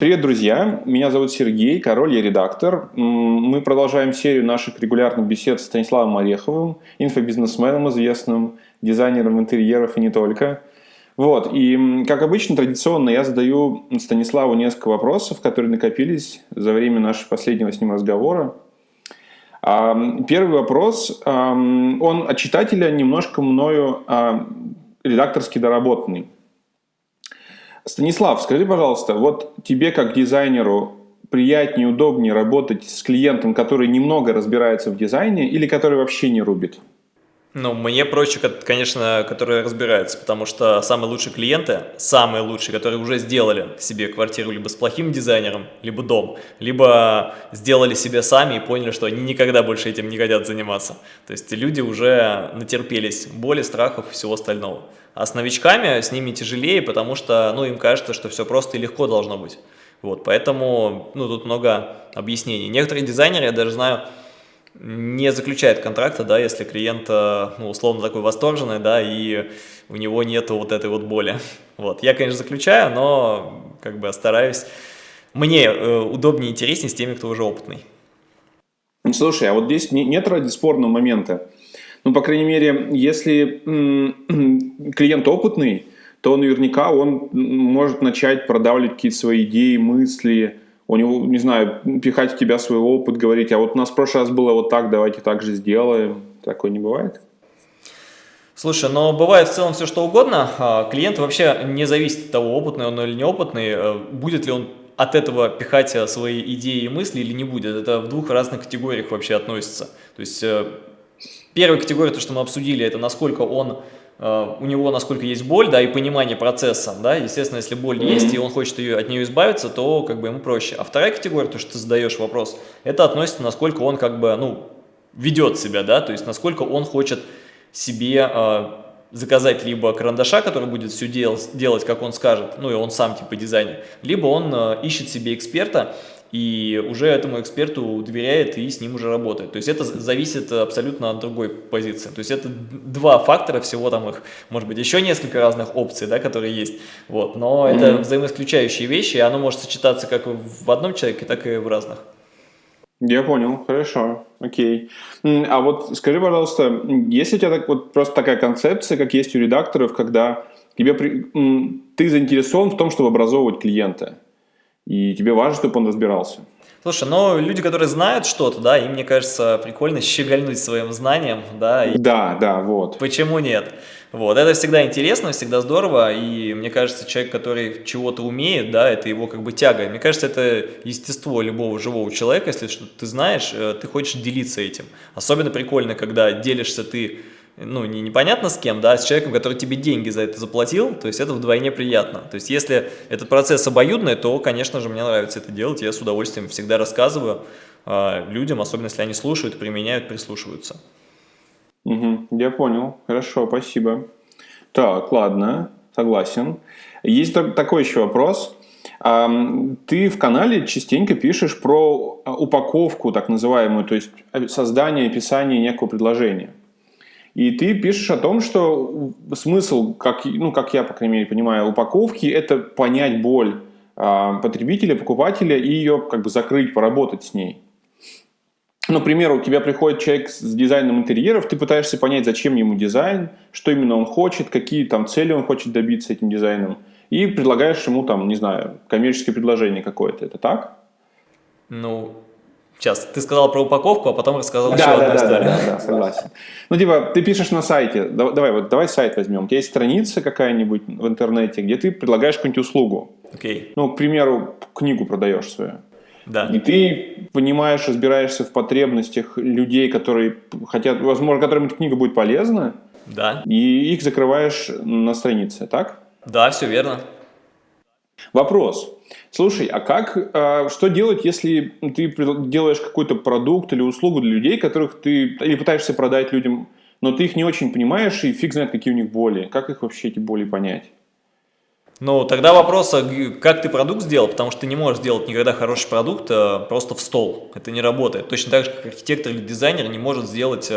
Привет, друзья! Меня зовут Сергей, король я редактор. Мы продолжаем серию наших регулярных бесед с Станиславом Ореховым, инфобизнесменом известным, дизайнером интерьеров и не только. Вот, и как обычно, традиционно я задаю Станиславу несколько вопросов, которые накопились за время нашего последнего с ним разговора. Первый вопрос, он от читателя немножко мною редакторски доработанный. Станислав, скажи, пожалуйста, вот тебе как дизайнеру приятнее, удобнее работать с клиентом, который немного разбирается в дизайне или который вообще не рубит? Ну, мне проще, конечно, которые разбираются, потому что самые лучшие клиенты, самые лучшие, которые уже сделали себе квартиру либо с плохим дизайнером, либо дом, либо сделали себе сами и поняли, что они никогда больше этим не хотят заниматься. То есть люди уже натерпелись боли, страхов и всего остального. А с новичками с ними тяжелее, потому что ну, им кажется, что все просто и легко должно быть. Вот, поэтому ну, тут много объяснений. Некоторые дизайнеры, я даже знаю, не заключает контракта, да, если клиент, э, ну, условно такой восторженный, да, и у него нету вот этой вот боли. Вот, я, конечно, заключаю, но как бы стараюсь, мне э, удобнее и интереснее с теми, кто уже опытный. Ну, слушай, а вот здесь нет ради спорного момента. Ну, по крайней мере, если клиент опытный, то наверняка он может начать продавливать какие-то свои идеи, мысли, у него, не знаю, пихать в тебя свой опыт, говорить, а вот у нас в прошлый раз было вот так, давайте так же сделаем. Такое не бывает? Слушай, но бывает в целом все что угодно. А, клиент вообще не зависит от того, опытный он или неопытный, э, будет ли он от этого пихать э, свои идеи и мысли или не будет. Это в двух разных категориях вообще относится. То есть э, первая категория, то, что мы обсудили, это насколько он у него насколько есть боль, да, и понимание процесса, да, естественно, если боль есть, и он хочет ее, от нее избавиться, то как бы ему проще. А вторая категория, то, что ты задаешь вопрос, это относится, насколько он как бы, ну, ведет себя, да, то есть насколько он хочет себе э, заказать либо карандаша, который будет все дел, делать, как он скажет, ну, и он сам типа дизайнер, либо он э, ищет себе эксперта, и уже этому эксперту доверяет и с ним уже работает. То есть это зависит абсолютно от другой позиции. То есть это два фактора, всего там их, может быть, еще несколько разных опций, да, которые есть. Вот. Но mm -hmm. это взаимоисключающие вещи, и оно может сочетаться как в одном человеке, так и в разных. Я понял, хорошо, окей. А вот скажи, пожалуйста, есть у тебя так, вот просто такая концепция, как есть у редакторов, когда тебе, ты заинтересован в том, чтобы образовывать клиента? И тебе важно, чтобы он разбирался. Слушай, но люди, которые знают что-то, да, им, мне кажется, прикольно щегольнуть своим знанием, да. И да, да, вот. Почему нет? Вот, это всегда интересно, всегда здорово, и мне кажется, человек, который чего-то умеет, да, это его как бы тяга. Мне кажется, это естество любого живого человека, если что ты знаешь, э, ты хочешь делиться этим. Особенно прикольно, когда делишься ты ну, не непонятно с кем, да, а с человеком, который тебе деньги за это заплатил, то есть это вдвойне приятно. То есть если этот процесс обоюдный, то, конечно же, мне нравится это делать, я с удовольствием всегда рассказываю э, людям, особенно если они слушают, применяют, прислушиваются. Угу, я понял, хорошо, спасибо. Так, ладно, согласен. Есть такой еще вопрос. Ты в канале частенько пишешь про а, упаковку, так называемую, то есть э, создание описание некого предложения. И ты пишешь о том, что смысл, как, ну, как я, по крайней мере, понимаю, упаковки – это понять боль э, потребителя, покупателя и ее как бы закрыть, поработать с ней. Например, у тебя приходит человек с дизайном интерьеров, ты пытаешься понять, зачем ему дизайн, что именно он хочет, какие там цели он хочет добиться этим дизайном, и предлагаешь ему там, не знаю, коммерческое предложение какое-то. Это так? Ну, Сейчас, ты сказал про упаковку, а потом рассказал да, еще да, одну да, историю. Да, да, да, согласен. Ну, типа, ты пишешь на сайте, давай, вот, давай сайт возьмем. У тебя есть страница какая-нибудь в интернете, где ты предлагаешь какую-нибудь услугу. Окей. Ну, к примеру, книгу продаешь свою. Да. И ты понимаешь, разбираешься в потребностях людей, которые хотят, возможно, которым эта книга будет полезна. Да. И их закрываешь на странице, так? Да, все верно. Вопрос. Слушай, а как, а, что делать, если ты делаешь какой-то продукт или услугу для людей, которых ты, или пытаешься продать людям, но ты их не очень понимаешь, и фиг знает, какие у них боли. Как их вообще, эти боли, понять? Ну, тогда вопрос, а как ты продукт сделал, потому что ты не можешь сделать никогда хороший продукт а, просто в стол. Это не работает. Точно так же, как архитектор или дизайнер не может сделать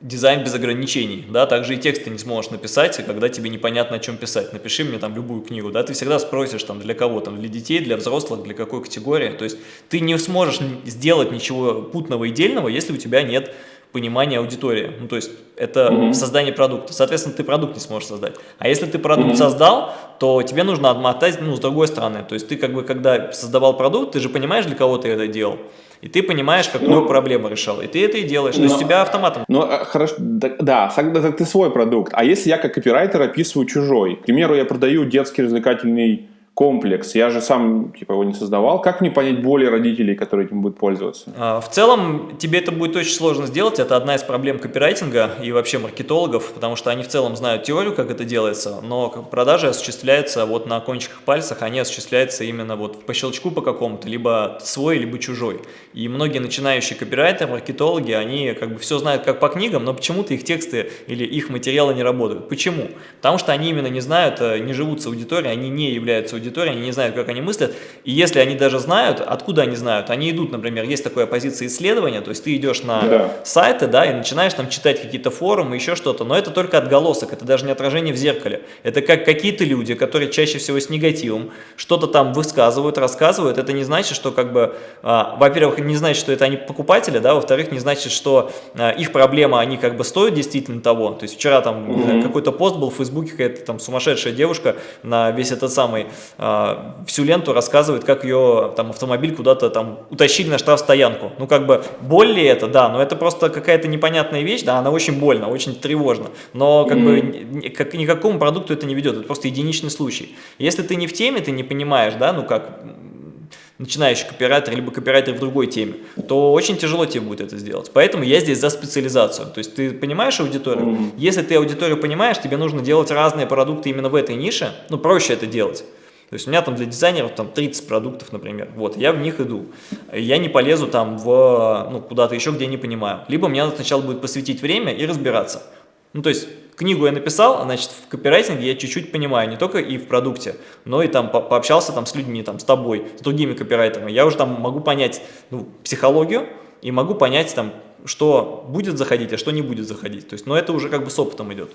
дизайн без ограничений, да, также и текст ты не сможешь написать, когда тебе непонятно, о чем писать. Напиши мне там любую книгу, да, ты всегда спросишь там для кого, там, для детей, для взрослых, для какой категории, то есть ты не сможешь сделать ничего путного и дельного, если у тебя нет понимания аудитории, ну, то есть это mm -hmm. создание продукта, соответственно, ты продукт не сможешь создать. А если ты продукт mm -hmm. создал, то тебе нужно отмотать, ну, с другой стороны, то есть ты как бы, когда создавал продукт, ты же понимаешь, для кого ты это делал, и ты понимаешь, какую ну, проблему решал, и ты это и делаешь, но, то есть тебя автоматом. Ну, а, хорошо, да, да, ты свой продукт, а если я как копирайтер описываю чужой, к примеру, я продаю детский развлекательный комплекс. Я же сам типа его не создавал. Как мне понять боли родителей, которые этим будут пользоваться? А, в целом тебе это будет очень сложно сделать. Это одна из проблем копирайтинга и вообще маркетологов, потому что они в целом знают теорию, как это делается, но продажи осуществляются вот на кончиках пальцах, они осуществляются именно вот по щелчку по какому-то, либо свой, либо чужой. И многие начинающие копирайтеры, маркетологи, они как бы все знают как по книгам, но почему-то их тексты или их материалы не работают. Почему? Потому что они именно не знают, э, не живут с аудиторией, они не являются аудиторией, аудитории, они не знают, как они мыслят, и если они даже знают, откуда они знают, они идут, например, есть такая позиция исследования, то есть ты идешь на да. сайты, да, и начинаешь там читать какие-то форумы, еще что-то, но это только отголосок, это даже не отражение в зеркале, это как какие-то люди, которые чаще всего с негативом, что-то там высказывают, рассказывают, это не значит, что как бы, а, во-первых, не значит, что это они покупатели, да, во-вторых, не значит, что а, их проблема, они как бы стоят действительно того, то есть вчера там mm -hmm. какой-то пост был в Фейсбуке, какая-то там сумасшедшая девушка на весь этот самый всю ленту рассказывает, как ее там автомобиль куда-то там утащили на штрафстоянку. Ну, как бы, боль ли это? Да, но это просто какая-то непонятная вещь, да, она очень больно, очень тревожно. Но, как mm бы, как, никакому продукту это не ведет, это просто единичный случай. Если ты не в теме, ты не понимаешь, да, ну, как начинающий копирайтер, либо копирайтер в другой теме, то очень тяжело тебе будет это сделать. Поэтому я здесь за специализацию. То есть ты понимаешь аудиторию? Mm -hmm. Если ты аудиторию понимаешь, тебе нужно делать разные продукты именно в этой нише, ну, проще это делать. То есть у меня там для дизайнеров там 30 продуктов, например. Вот, я в них иду. Я не полезу там в, ну, куда-то еще, где не понимаю. Либо мне надо сначала будет посвятить время и разбираться. Ну, то есть книгу я написал, значит, в копирайтинге я чуть-чуть понимаю, не только и в продукте, но и там по пообщался там с людьми, там, с тобой, с другими копирайтерами. Я уже там могу понять ну, психологию и могу понять там, что будет заходить, а что не будет заходить. То есть, но это уже как бы с опытом идет.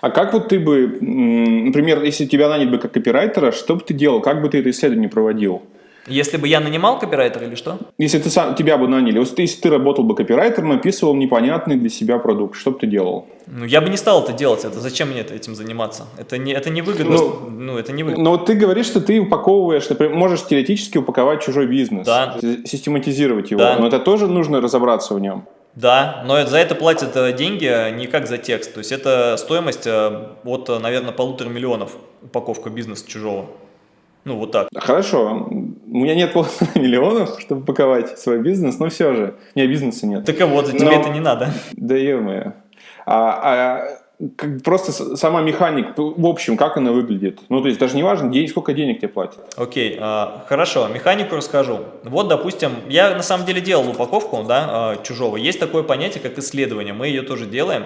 А как вот ты бы, например, если тебя наняли бы как копирайтера, что бы ты делал? Как бы ты это исследование проводил? Если бы я нанимал копирайтера или что? Если ты сам, тебя бы наняли, если ты работал бы копирайтером, описывал непонятный для себя продукт, что бы ты делал? Ну, я бы не стал это делать, это зачем мне этим заниматься? Это не, это не выгодно, ну, ну, это не выгодно. Но вот ты говоришь, что ты упаковываешь, например, можешь теоретически упаковать чужой бизнес, да. систематизировать его, да. но это тоже нужно разобраться в нем. Да, но за это платят э, деньги э, не как за текст. То есть это стоимость э, от, наверное, полутора миллионов упаковка бизнеса чужого. Ну, вот так. Хорошо. У меня нет полутора миллионов, чтобы паковать свой бизнес, но все же. У меня бизнеса нет. Так а вот, тебе но... это не надо. Да ё-моё. А, а как, просто сама механика, в общем, как она выглядит. Ну, то есть даже не важно, сколько денег тебе платят. Окей, okay, хорошо, механику расскажу. Вот, допустим, я на самом деле делал упаковку да, а, чужого. Есть такое понятие, как исследование, мы ее тоже делаем.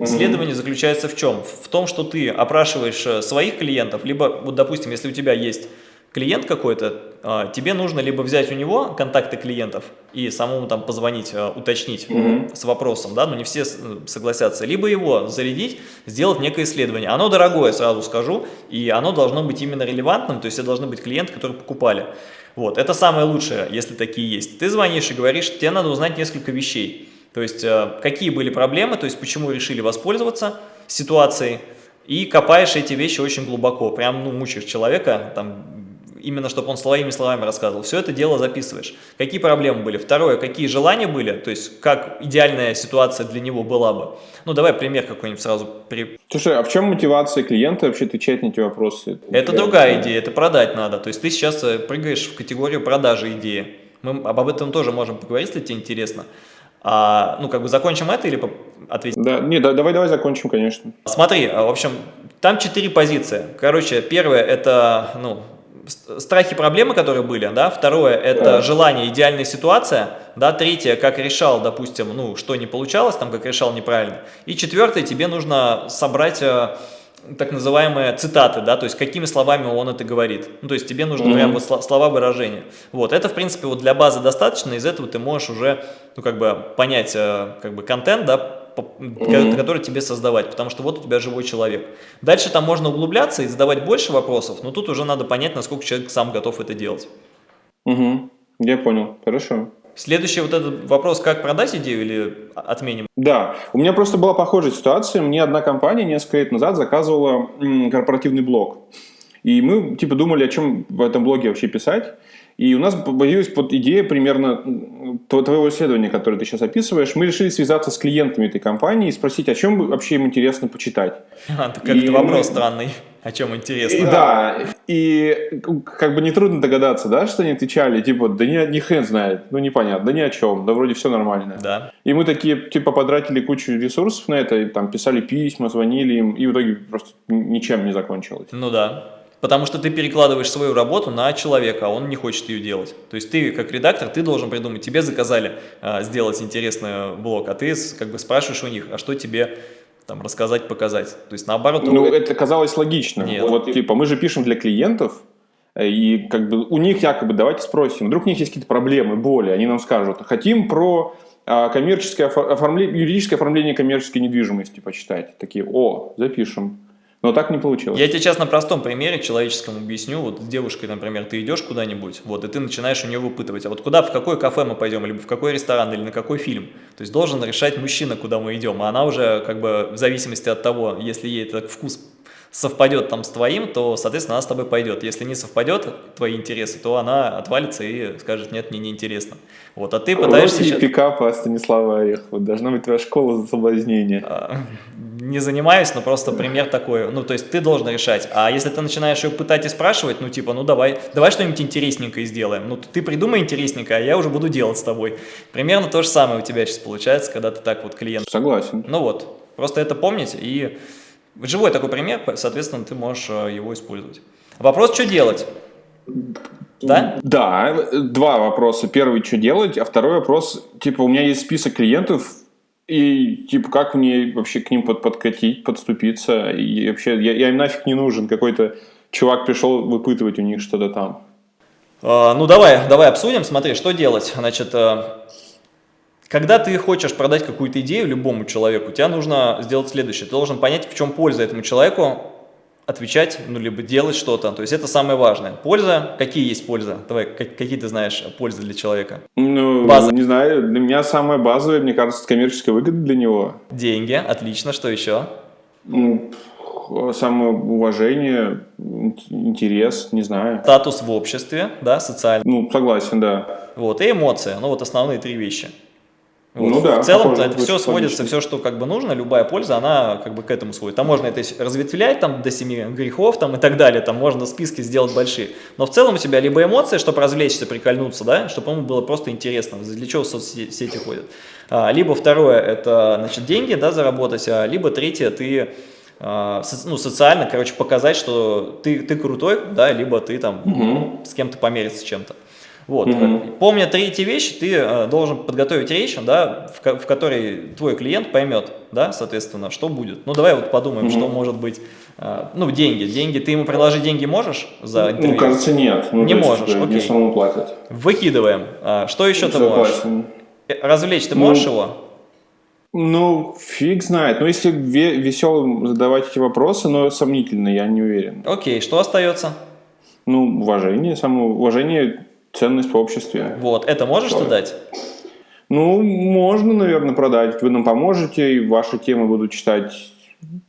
Исследование заключается в чем? В том, что ты опрашиваешь э, своих клиентов, либо, вот, допустим, если у тебя есть клиент какой-то, а, тебе нужно либо взять у него контакты клиентов и самому там позвонить, а, уточнить mm -hmm. с вопросом, да, но не все э, согласятся, либо его зарядить, сделать некое исследование. Оно дорогое, сразу скажу, и оно должно быть именно релевантным, то есть это должны быть клиенты, которые покупали. Вот, это самое лучшее, если такие есть. Ты звонишь и говоришь, тебе надо узнать несколько вещей. То есть, э, какие были проблемы, то есть, почему решили воспользоваться ситуацией, и копаешь эти вещи очень глубоко, прям, ну, мучаешь человека, там, именно чтобы он своими словами рассказывал. Все это дело записываешь. Какие проблемы были? Второе, какие желания были? То есть, как идеальная ситуация для него была бы? Ну, давай пример какой-нибудь сразу. При... Слушай, а в чем мотивация клиента вообще отвечать на эти вопросы? Это Я другая идея, это продать надо. То есть, ты сейчас э, прыгаешь в категорию продажи идеи. Мы об этом тоже можем поговорить, если тебе интересно. А, ну, как бы закончим это или ответим? Да, не, да, давай, давай закончим, конечно. Смотри, в общем, там четыре позиции. Короче, первое это, ну, страхи, проблемы, которые были, да, второе – это желание, идеальная ситуация, да, третье – как решал, допустим, ну, что не получалось, там, как решал неправильно, и четвертое – тебе нужно собрать э, так называемые цитаты, да, то есть какими словами он это говорит. Ну, то есть тебе нужны mm -hmm. прям вот слова выражения. Вот, это, в принципе, вот для базы достаточно, из этого ты можешь уже, ну, как бы понять, э, как бы, контент, да, mm -hmm. который тебе создавать, потому что вот у тебя живой человек. Дальше там можно углубляться и задавать больше вопросов, но тут уже надо понять, насколько человек сам готов это делать. Угу, я понял, хорошо. Следующий вот этот вопрос, как продать идею или отменим? Да, у меня просто была похожая ситуация. Мне одна компания несколько лет назад заказывала корпоративный блог. И мы типа думали, о чем в этом блоге вообще писать. И у нас появилась под идея примерно твоего исследования, которое ты сейчас описываешь. Мы решили связаться с клиентами этой компании и спросить, о чем вообще им интересно почитать. А, так это вопрос мы... странный. О чем интересно. И, да, и как бы нетрудно догадаться, да, что они отвечали, типа, да ни, ни хрен знает, ну непонятно, да ни о чем, да вроде все нормально. Да. И мы такие, типа, потратили кучу ресурсов на это, и там писали письма, звонили им, и в итоге просто ничем не закончилось. Ну да. Потому что ты перекладываешь свою работу на человека, а он не хочет ее делать. То есть ты, как редактор, ты должен придумать, тебе заказали а, сделать интересный блог, а ты как бы спрашиваешь у них, а что тебе там рассказать, показать. То есть наоборот... Ну, это казалось логично. Нет. Вот, типа, мы же пишем для клиентов, и как бы у них якобы давайте спросим, вдруг у них есть какие-то проблемы, боли, они нам скажут, хотим про а, коммерческое оформление, юридическое оформление коммерческой недвижимости почитать. Такие, о, запишем. Но так не получилось. Я тебе сейчас на простом примере человеческом объясню. Вот с девушкой, например, ты идешь куда-нибудь, вот, и ты начинаешь у нее выпытывать, а вот куда, в какое кафе мы пойдем, либо в какой ресторан, или на какой фильм. То есть должен решать мужчина, куда мы идем, а она уже, как бы, в зависимости от того, если ей этот вкус совпадет там с твоим, то, соответственно, она с тобой пойдет. Если не совпадет твои интересы, то она отвалится и скажет, нет, мне неинтересно. Вот, а ты пытаешься... Вот сейчас... пикапа Станислава Орехова. Должна быть твоя школа за соблазнение. А, не занимаюсь, но просто пример такой. Ну, то есть ты должен решать. А если ты начинаешь ее пытать и спрашивать, ну, типа, ну, давай, давай что-нибудь интересненькое сделаем. Ну, ты придумай интересненькое, а я уже буду делать с тобой. Примерно то же самое у тебя сейчас получается, когда ты так вот клиент. Согласен. Ну вот, просто это помнить и Живой такой пример, соответственно, ты можешь э, его использовать. Вопрос, что делать? Да? Да, два вопроса. Первый, что делать, а второй вопрос, типа, у меня есть список клиентов, и, типа, как мне вообще к ним под, подкатить, подступиться, и вообще, я, я им нафиг не нужен, какой-то чувак пришел выпытывать у них что-то там. А, ну, давай, давай обсудим, смотри, что делать. Значит, э, когда ты хочешь продать какую-то идею любому человеку, тебе нужно сделать следующее. Ты должен понять, в чем польза этому человеку, отвечать, ну, либо делать что-то. То есть это самое важное. Польза, какие есть пользы? Давай, какие ты знаешь пользы для человека? Ну, База. не знаю, для меня самое базовое, мне кажется, коммерческая выгода для него. Деньги, отлично, что еще? Ну, самоуважение, интерес, не знаю. Статус в обществе, да, социальный. Ну, согласен, да. Вот, и эмоции, ну, вот основные три вещи. Вот. Ну, да, в целом это все сводится, все, что как бы нужно, любая польза, она как бы к этому сводит. Там можно это разветвлять там, до семи грехов там, и так далее, там можно списки сделать большие. Но в целом у тебя либо эмоции, чтобы развлечься, прикольнуться, да, чтобы ему было просто интересно, для чего соцсети ходят. А, либо второе, это значит, деньги да, заработать, а, либо третье, ты а, ну, социально, короче, показать, что ты, ты крутой, да, либо ты там угу. с кем-то помериться чем-то. Вот. Mm Помня три эти вещи, ты э, должен подготовить речь, да, в, в которой твой клиент поймет, да, соответственно, что будет. Ну, давай вот подумаем, mm что может быть. Э, ну, деньги. Деньги. Ты ему предложить деньги можешь за интервью? Ну, кажется, нет. Ну, не можешь, есть, окей. самому платят. Выкидываем. А, что еще ты можешь? Э, развлечь ты можешь ну, его? Ну, фиг знает. Ну, если веселым задавать эти вопросы, но сомнительно, я не уверен. Окей, что остается? Ну, уважение, самоуважение ценность в обществе. Вот, это можешь Что? дать? Ну, можно, наверное, продать. Вы нам поможете, и ваши темы будут читать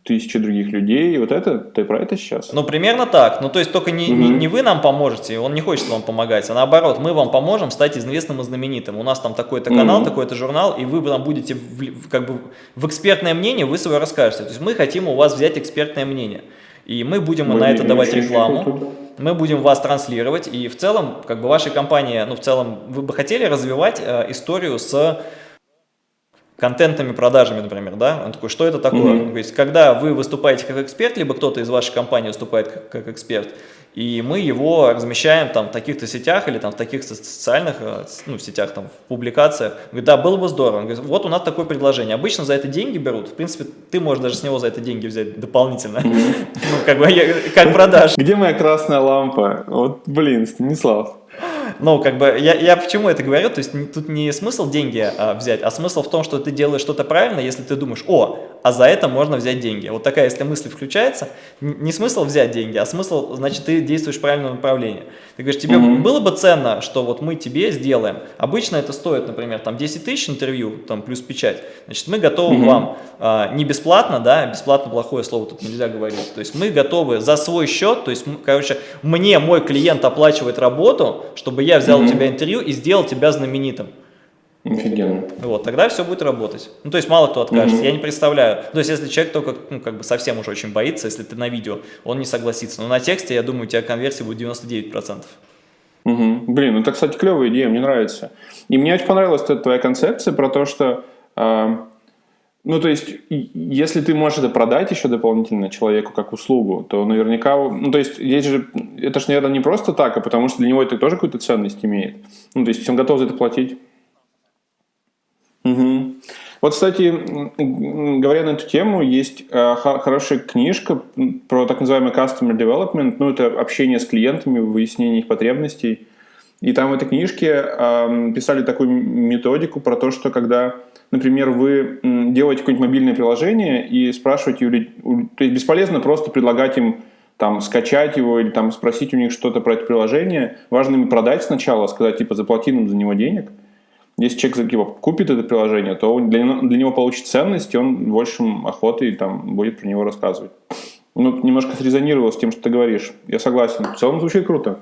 тысячи других людей. И вот это, ты про это сейчас? Ну, примерно так. Ну, то есть, только не, угу. не, не вы нам поможете, он не хочет вам помогать, а наоборот, мы вам поможем стать известным и знаменитым. У нас там такой-то канал, угу. такой-то журнал, и вы там будете в, как бы в экспертное мнение, вы свое расскажете. То есть, мы хотим у вас взять экспертное мнение. И мы будем мы на это давать рекламу мы будем вас транслировать, и в целом, как бы вашей компании, ну, в целом, вы бы хотели развивать э, историю с контентными продажами, например, да, он такой, что это такое? Mm -hmm. Он говорит, когда вы выступаете как эксперт, либо кто-то из вашей компании выступает как, как эксперт, и мы его размещаем там в таких-то сетях или там в таких социальных э, ну, сетях, там в публикациях. Говорит, да, было бы здорово. Он говорит, вот у нас такое предложение. Обычно за это деньги берут. В принципе, ты можешь даже с него за это деньги взять дополнительно. Ну, как бы, как продаж. Где моя красная лампа? Вот, блин, Станислав. Ну, как бы, я, я почему это говорю, то есть тут не смысл деньги а, взять, а смысл в том, что ты делаешь что-то правильно, если ты думаешь, о, а за это можно взять деньги. Вот такая, если мысль включается, не смысл взять деньги, а смысл, значит, ты действуешь в правильном направлении. Ты говоришь, тебе mm -hmm. было бы ценно, что вот мы тебе сделаем. Обычно это стоит, например, там 10 тысяч интервью, там плюс печать. Значит, мы готовы mm -hmm. вам а, не бесплатно, да, бесплатно плохое слово тут нельзя говорить. То есть мы готовы за свой счет, то есть, короче, мне мой клиент оплачивает работу, чтобы я взял mm -hmm. у тебя интервью и сделал тебя знаменитым. Офигенно. Вот, тогда все будет работать. Ну, то есть мало кто откажется, mm я не представляю. То есть если человек только, ну, как бы совсем уже очень боится, если ты на видео, он не согласится. Но на тексте, я думаю, у тебя конверсия будет 99%. Угу. Блин, ну это, кстати, клевая идея, мне нравится. И мне очень понравилась эта твоя концепция про то, что, э, ну, то есть, если ты можешь это продать еще дополнительно человеку как услугу, то наверняка, ну, то есть, есть же, это же, наверное, не просто так, а потому что для него это тоже какую-то ценность имеет. Ну, то есть, он готов за это платить. Угу. Вот, кстати, говоря на эту тему, есть э, хорошая книжка про так называемый customer development, ну, это общение с клиентами, выяснение их потребностей. И там в этой книжке э, писали такую методику про то, что когда, например, вы делаете какое-нибудь мобильное приложение и спрашиваете, то есть бесполезно просто предлагать им там скачать его или там спросить у них что-то про это приложение. Важно им продать сначала, сказать, типа, заплати нам за него денег – если человек типа, купит это приложение, то для, для него получит ценность, и он большим охотой там, будет про него рассказывать. Ну, немножко срезонировало с тем, что ты говоришь. Я согласен. В целом звучит круто.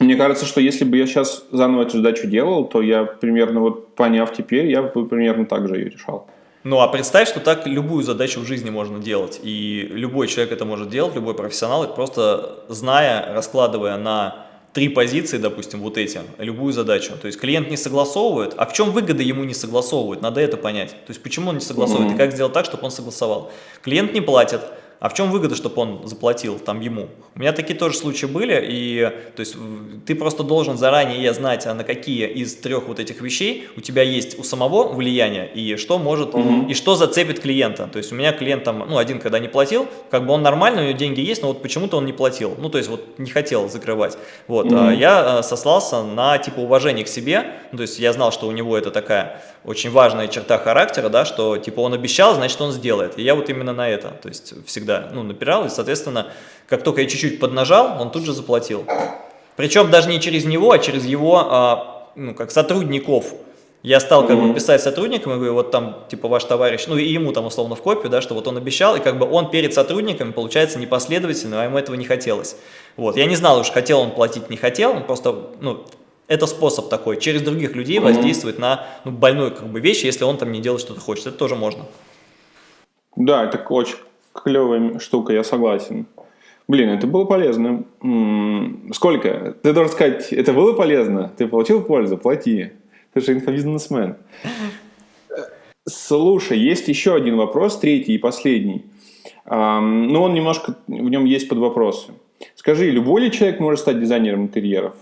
Мне кажется, что если бы я сейчас заново эту задачу делал, то я примерно вот поняв теперь, я бы примерно так же ее решал. Ну, а представь, что так любую задачу в жизни можно делать. И любой человек это может делать, любой профессионал, просто зная, раскладывая на три позиции, допустим, вот эти, любую задачу. То есть клиент не согласовывает, а в чем выгода ему не согласовывает, надо это понять. То есть почему он не согласовывает mm -hmm. и как сделать так, чтобы он согласовал. Клиент не платит, а в чем выгода, чтобы он заплатил там ему? У меня такие тоже случаи были, и то есть ты просто должен заранее знать, а на какие из трех вот этих вещей у тебя есть у самого влияние, и что может, угу. и что зацепит клиента. То есть у меня клиент там, ну, один, когда не платил, как бы он нормально, у него деньги есть, но вот почему-то он не платил, ну, то есть вот не хотел закрывать. Вот, угу. а я э, сослался на, типа, уважение к себе, ну, то есть я знал, что у него это такая очень важная черта характера, да, что, типа, он обещал, значит, он сделает. И я вот именно на это, то есть всегда всегда ну, напирал, и, соответственно, как только я чуть-чуть поднажал, он тут же заплатил. Причем даже не через него, а через его, а, ну, как сотрудников. Я стал как бы писать сотрудникам и говорю, вот там, типа, ваш товарищ, ну, и ему там условно в копию, да, что вот он обещал, и как бы он перед сотрудниками, получается, непоследовательно, а ему этого не хотелось. Вот, я не знал уж, хотел он платить, не хотел, он просто, ну, это способ такой, через других людей mm -hmm. воздействовать на ну, больную как бы вещь, если он там не делает что-то хочет, это тоже можно. Да, это очень клевая штука, я согласен. Блин, это было полезно. Сколько? Ты должен сказать, это было полезно? Ты получил пользу? Плати. Ты же инфобизнесмен. Слушай, есть еще один вопрос, третий и последний. Но ну, он немножко, в нем есть под вопросы. Скажи, любой ли человек может стать дизайнером интерьеров?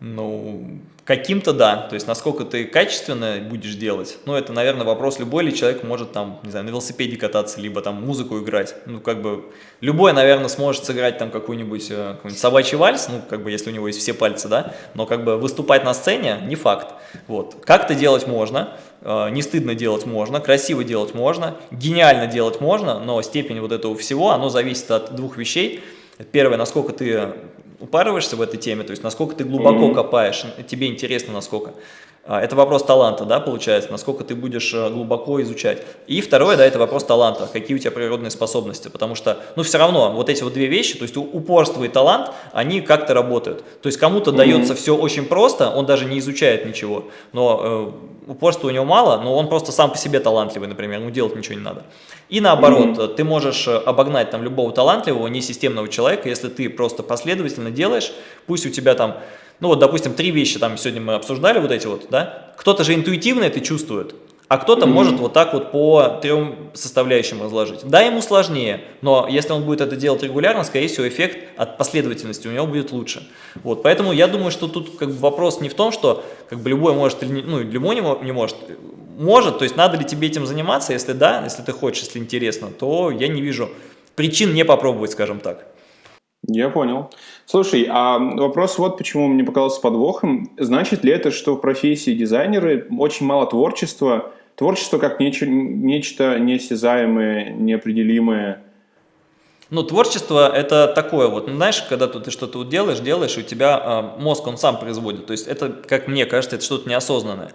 Ну, Каким-то да, то есть насколько ты качественно будешь делать, ну это, наверное, вопрос, любой ли человек может там, не знаю, на велосипеде кататься, либо там музыку играть, ну как бы, любой, наверное, сможет сыграть там какой-нибудь э, какой собачий вальс, ну как бы, если у него есть все пальцы, да, но как бы выступать на сцене не факт, вот, как-то делать можно, э, не стыдно делать можно, красиво делать можно, гениально делать можно, но степень вот этого всего, оно зависит от двух вещей, Первое, насколько ты упарываешься в этой теме, то есть насколько ты глубоко mm -hmm. копаешь, тебе интересно насколько. А, это вопрос таланта, да, получается, насколько ты будешь э, глубоко изучать. И второе, да, это вопрос таланта, какие у тебя природные способности, потому что, ну, все равно, вот эти вот две вещи, то есть упорство и талант, они как-то работают. То есть кому-то mm -hmm. дается все очень просто, он даже не изучает ничего, но э, упорства у него мало, но он просто сам по себе талантливый, например, ему делать ничего не надо. И наоборот, mm -hmm. ты можешь э, обогнать там любого талантливого, несистемного человека, если ты просто последовательно делаешь, пусть у тебя там ну вот, допустим, три вещи там сегодня мы обсуждали, вот эти вот, да, кто-то же интуитивно это чувствует, а кто-то mm -hmm. может вот так вот по трем составляющим разложить. Да, ему сложнее, но если он будет это делать регулярно, скорее всего, эффект от последовательности у него будет лучше. Вот, поэтому я думаю, что тут как бы вопрос не в том, что как бы любой может или не, ну, любой не, не может. Может, то есть надо ли тебе этим заниматься, если да, если ты хочешь, если интересно, то я не вижу причин не попробовать, скажем так. Я понял. Слушай, а вопрос вот почему мне показался подвохом. Значит ли это, что в профессии дизайнера очень мало творчества? Творчество как нечто, нечто неосязаемое, неопределимое? Ну, творчество это такое вот, знаешь, когда ты что-то вот делаешь, делаешь, и у тебя э, мозг, он сам производит. То есть это, как мне кажется, это что-то неосознанное.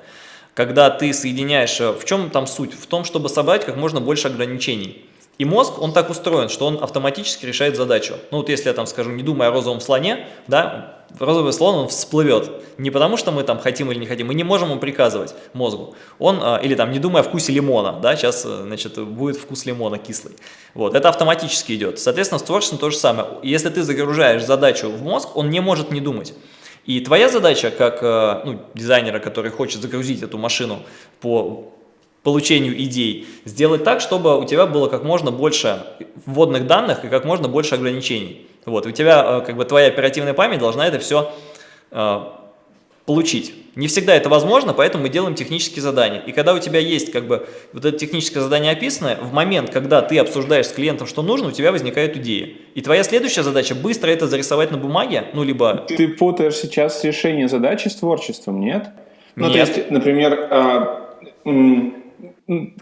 Когда ты соединяешь, э, в чем там суть? В том, чтобы собрать как можно больше ограничений. И мозг, он так устроен, что он автоматически решает задачу. Ну вот если я там скажу, не думая о розовом слоне, да, розовый слон, он всплывет. Не потому, что мы там хотим или не хотим, мы не можем ему приказывать мозгу. Он, а, или там, не думая о вкусе лимона, да, сейчас, э, значит, будет вкус лимона кислый. Вот, это автоматически идет. Соответственно, с творчеством то же самое. Если ты загружаешь задачу в мозг, он не может не думать. И твоя задача, как э, ну, дизайнера, который хочет загрузить эту машину по получению идей, сделать так, чтобы у тебя было как можно больше вводных данных и как можно больше ограничений. Вот, у тебя, э, как бы, твоя оперативная память должна это все э, получить. Не всегда это возможно, поэтому мы делаем технические задания. И когда у тебя есть, как бы, вот это техническое задание описанное, в момент, когда ты обсуждаешь с клиентом, что нужно, у тебя возникают идеи. И твоя следующая задача быстро это зарисовать на бумаге, ну, либо... Ты путаешь сейчас решение задачи с творчеством, нет? Ну, нет. то есть, например, э,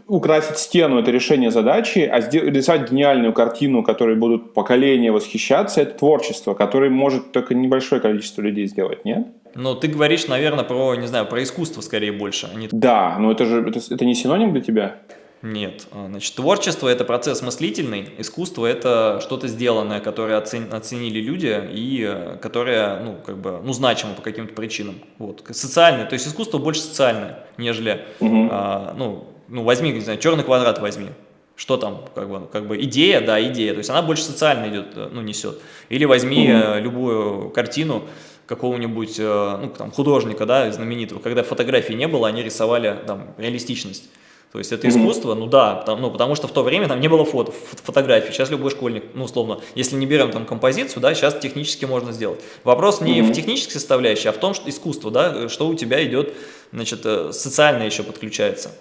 украсить стену – это решение задачи, а рисовать гениальную картину, которой будут поколения восхищаться – это творчество, которое может только небольшое количество людей сделать, нет? Ну, ты говоришь, наверное, про, не знаю, про искусство скорее больше. А не... Да, но это же это, это не синоним для тебя? Нет. А, значит, творчество – это процесс мыслительный, искусство – это что-то сделанное, которое оцен, оценили люди и э, которое, ну, как бы, ну, значимо по каким-то причинам. Вот. Социальное, то есть искусство больше социальное, нежели, угу. а, ну, ну, возьми, не знаю, черный квадрат возьми. Что там, как бы, как бы идея, да, идея. То есть она больше социально идет, э, ну, несет. Или возьми угу. любую картину какого-нибудь, э, ну, там, художника, да, знаменитого. Когда фотографий не было, они рисовали, там, реалистичность. То есть это искусство, ну да, потому, ну, потому что в то время там не было фото, фотографий. Сейчас любой школьник, ну условно, если не берем там композицию, да, сейчас технически можно сделать. Вопрос не mm -hmm. в технической составляющей, а в том, что искусство, да, что у тебя идет, значит, социально еще подключается.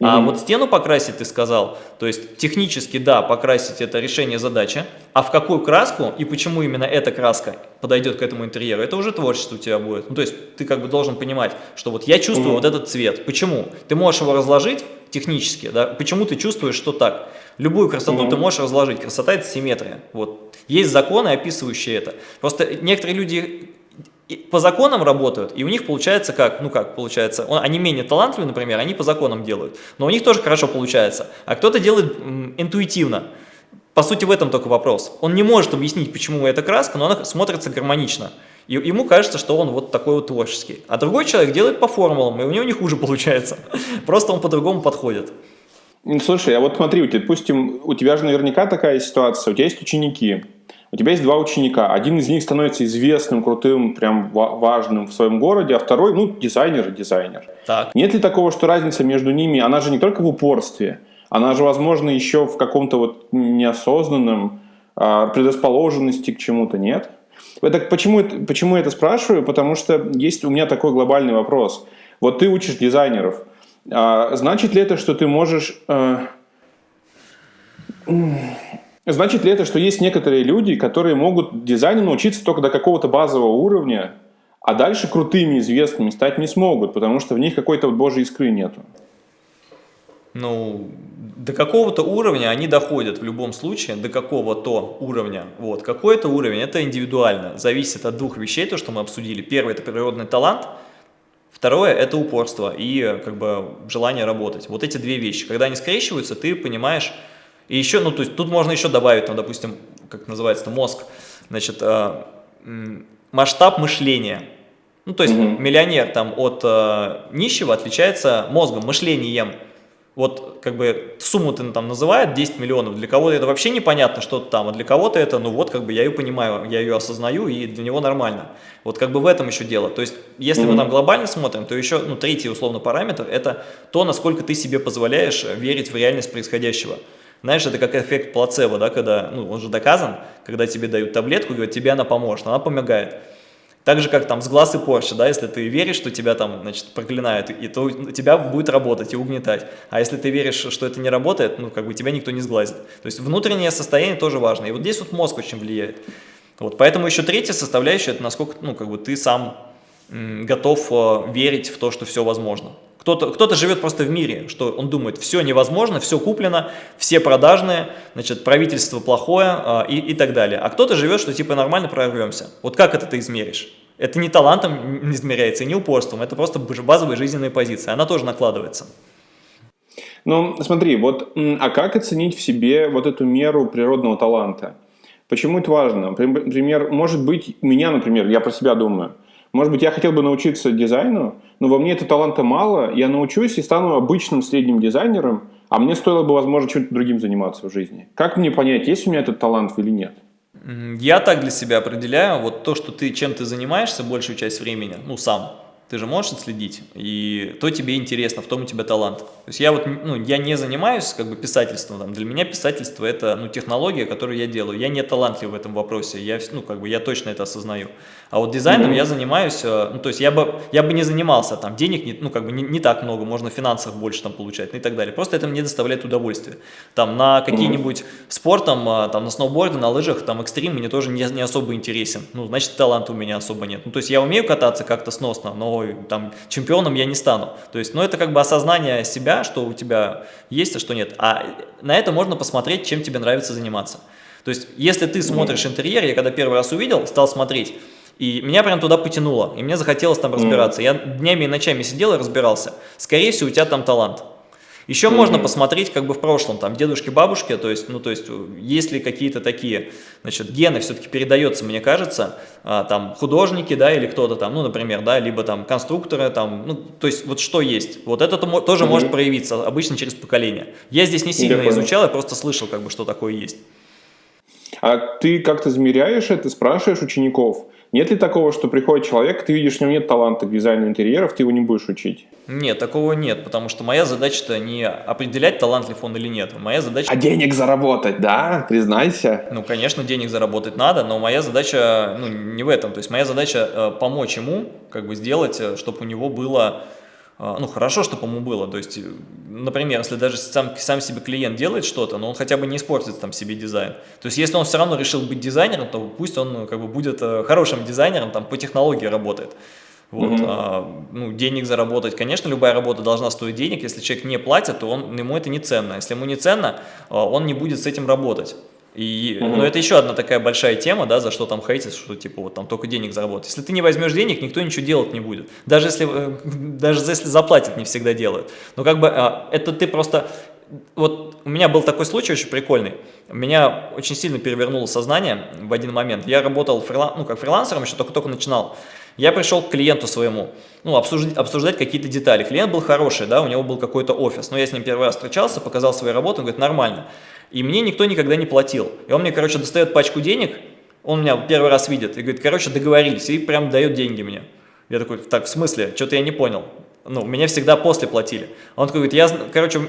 Mm -hmm. А вот стену покрасить ты сказал, то есть технически, да, покрасить это решение задачи, а в какую краску и почему именно эта краска подойдет к этому интерьеру, это уже творчество у тебя будет. Ну, то есть ты как бы должен понимать, что вот я чувствую mm -hmm. вот этот цвет. Почему? Ты можешь его разложить технически, да, почему ты чувствуешь, что так. Любую красоту mm -hmm. ты можешь разложить, красота это симметрия. Вот. Есть законы, описывающие это. Просто некоторые люди по законам работают, и у них получается как? Ну как получается? Он, они менее талантливые, например, они по законам делают, но у них тоже хорошо получается. А кто-то делает интуитивно. По сути, в этом только вопрос. Он не может объяснить, почему эта краска, но она смотрится гармонично. И ему кажется, что он вот такой вот творческий. А другой человек делает по формулам, и у него не хуже получается. Просто он по-другому подходит. Ну, слушай, а вот смотри, допустим, у тебя же наверняка такая ситуация, у тебя есть ученики, у тебя есть два ученика. Один из них становится известным, крутым, прям важным в своем городе, а второй, ну, дизайнер и дизайнер. Так. Нет ли такого, что разница между ними, она же не только в упорстве, она же, возможно, еще в каком-то вот неосознанном а, предрасположенности к чему-то, нет? Это, почему, почему я это спрашиваю? Потому что есть у меня такой глобальный вопрос. Вот ты учишь дизайнеров. А, значит ли это, что ты можешь... А, Значит ли это, что есть некоторые люди, которые могут дизайну научиться только до какого-то базового уровня, а дальше крутыми, известными стать не смогут, потому что в них какой-то вот божьей искры нету? Ну, до какого-то уровня они доходят в любом случае, до какого-то уровня. Вот, какой-то уровень, это индивидуально, зависит от двух вещей, то, что мы обсудили. Первый – это природный талант, второе – это упорство и как бы желание работать. Вот эти две вещи. Когда они скрещиваются, ты понимаешь, и еще, ну, то есть тут можно еще добавить, ну, допустим, как называется, мозг, значит, э, масштаб мышления. Ну, то есть угу. миллионер там от э, нищего отличается мозгом, мышлением. Вот как бы сумму ты там называет 10 миллионов, для кого-то это вообще непонятно что-то там, а для кого-то это, ну вот как бы я ее понимаю, я ее осознаю и для него нормально. Вот как бы в этом еще дело. То есть если mm -hmm. мы там глобально смотрим, то еще, ну третий условно параметр это то, насколько ты себе позволяешь верить в реальность происходящего. Знаешь, это как эффект плацебо, да, когда, ну он же доказан, когда тебе дают таблетку, говорят, тебе она поможет, она помогает. Так же, как там с глаз и Porsche, да, если ты веришь, что тебя там, значит, проклинают, и то тебя будет работать и угнетать. А если ты веришь, что это не работает, ну, как бы тебя никто не сглазит. То есть внутреннее состояние тоже важно. И вот здесь вот мозг очень влияет. Вот, поэтому еще третья составляющая, это насколько, ну, как бы ты сам готов э, верить в то, что все возможно. Кто-то кто, -то, живет просто в мире, что он думает, все невозможно, все куплено, все продажные, значит, правительство плохое а, и, и так далее. А кто-то живет, что типа нормально прорвемся. Вот как это ты измеришь? Это не талантом не измеряется, не упорством, это просто базовая жизненная позиция, она тоже накладывается. Ну, смотри, вот, а как оценить в себе вот эту меру природного таланта? Почему это важно? Например, может быть, меня, например, я про себя думаю, может быть, я хотел бы научиться дизайну, но во мне этого таланта мало, я научусь и стану обычным средним дизайнером, а мне стоило бы, возможно, чем-то другим заниматься в жизни. Как мне понять, есть у меня этот талант или нет? Я так для себя определяю, вот то, что ты чем ты занимаешься большую часть времени, ну, сам, ты же можешь отследить, и то тебе интересно, в том у тебя талант. То есть я вот, ну, я не занимаюсь как бы писательством, там, для меня писательство это, ну, технология, которую я делаю. Я не талантлив в этом вопросе, я, ну, как бы, я точно это осознаю. А вот дизайном mm -hmm. я занимаюсь, э, ну, то есть я бы, я бы не занимался, там, денег, не, ну, как бы, не, не так много, можно финансов больше там получать, ну, и так далее. Просто это мне доставляет удовольствие. Там, на какие-нибудь mm -hmm. спортом, э, там, на сноуборде, на лыжах, там, экстрим мне тоже не, не особо интересен. Ну, значит, таланта у меня особо нет. Ну, то есть я умею кататься как-то сносно, но там чемпионом я не стану. То есть, ну, это как бы осознание себя, что у тебя есть, а что нет. А на это можно посмотреть, чем тебе нравится заниматься. То есть, если ты смотришь интерьер, я когда первый раз увидел, стал смотреть, и меня прям туда потянуло, и мне захотелось там разбираться. Я днями и ночами сидел и разбирался. Скорее всего, у тебя там талант. Еще mm -hmm. можно посмотреть как бы в прошлом, там, дедушки, бабушки, то есть, ну, то есть, есть ли какие-то такие, значит, гены все-таки передается, мне кажется, а, там, художники, да, или кто-то там, ну, например, да, либо там конструкторы, там, ну, то есть, вот что есть, вот это -то тоже mm -hmm. может проявиться, обычно через поколение. Я здесь не сильно я изучал, я просто слышал, как бы, что такое есть. А ты как-то замеряешь это, спрашиваешь учеников, нет ли такого, что приходит человек, ты видишь, у него нет таланта к дизайну интерьеров, ты его не будешь учить? Нет, такого нет, потому что моя задача-то не определять, талантлив он или нет. Моя задача... А денег заработать, да? Признайся. Ну, конечно, денег заработать надо, но моя задача ну, не в этом. То есть моя задача э, помочь ему, как бы сделать, э, чтобы у него было ну, хорошо, чтобы ему было, то есть, например, если даже сам, сам себе клиент делает что-то, но он хотя бы не испортит там себе дизайн. То есть, если он все равно решил быть дизайнером, то пусть он ну, как бы будет э, хорошим дизайнером, там по технологии работает. Вот, угу. а, ну, денег заработать, конечно, любая работа должна стоить денег, если человек не платит, то он, ему это не ценно, если ему не ценно, а, он не будет с этим работать. И, угу. ну, это еще одна такая большая тема, да, за что там хейтить, что типа вот там только денег заработать. Если ты не возьмешь денег, никто ничего делать не будет. Даже если, э, даже если заплатят, не всегда делают. Но как бы а, это ты просто... Вот у меня был такой случай очень прикольный. Меня очень сильно перевернуло сознание в один момент. Я работал фрилан, ну, как фрилансером, еще только-только начинал. Я пришел к клиенту своему, ну, обсуждать, обсуждать какие-то детали. Клиент был хороший, да, у него был какой-то офис. Но я с ним первый раз встречался, показал свою работу, он говорит, нормально. И мне никто никогда не платил. И он мне, короче, достает пачку денег, он меня первый раз видит и говорит, короче, договорились, и прям дает деньги мне. Я такой, так, в смысле? Что-то я не понял. Ну, меня всегда после платили. Он такой говорит, я, короче,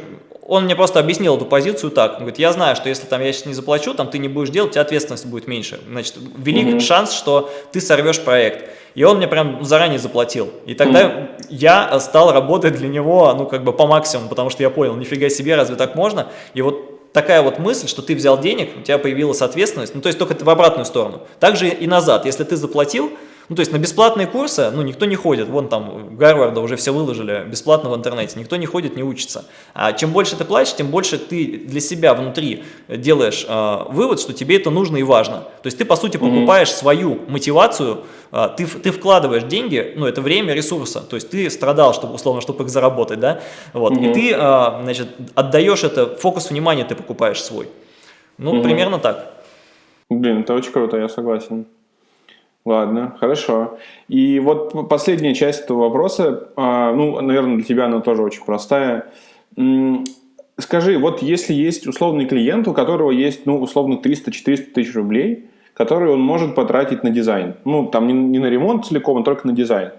он мне просто объяснил эту позицию так. Он говорит, я знаю, что если там я сейчас не заплачу, там ты не будешь делать, у тебя ответственность будет меньше. Значит, велик mm -hmm. шанс, что ты сорвешь проект. И он мне прям заранее заплатил. И тогда mm -hmm. я стал работать для него, ну, как бы по максимуму, потому что я понял, нифига себе, разве так можно? И вот такая вот мысль, что ты взял денег, у тебя появилась ответственность, ну то есть только в обратную сторону. Также и назад, если ты заплатил, ну, то есть на бесплатные курсы, ну, никто не ходит. Вон там Гарварда уже все выложили бесплатно в интернете. Никто не ходит, не учится. А чем больше ты платишь, тем больше ты для себя внутри делаешь э, вывод, что тебе это нужно и важно. То есть ты, по сути, покупаешь mm -hmm. свою мотивацию, э, ты, ты вкладываешь деньги, ну, это время, ресурса. То есть ты страдал, чтобы, условно, чтобы их заработать, да? Вот. Mm -hmm. И ты, э, значит, отдаешь это, фокус внимания ты покупаешь свой. Ну, mm -hmm. примерно так. Блин, это очень круто, я согласен. Ладно, хорошо. И вот последняя часть этого вопроса, а, ну, наверное, для тебя она тоже очень простая. скажи, вот если есть условный клиент, у которого есть, ну, условно, 300-400 тысяч рублей, которые он может потратить на дизайн. Ну, там не, не на ремонт целиком, а только на дизайн.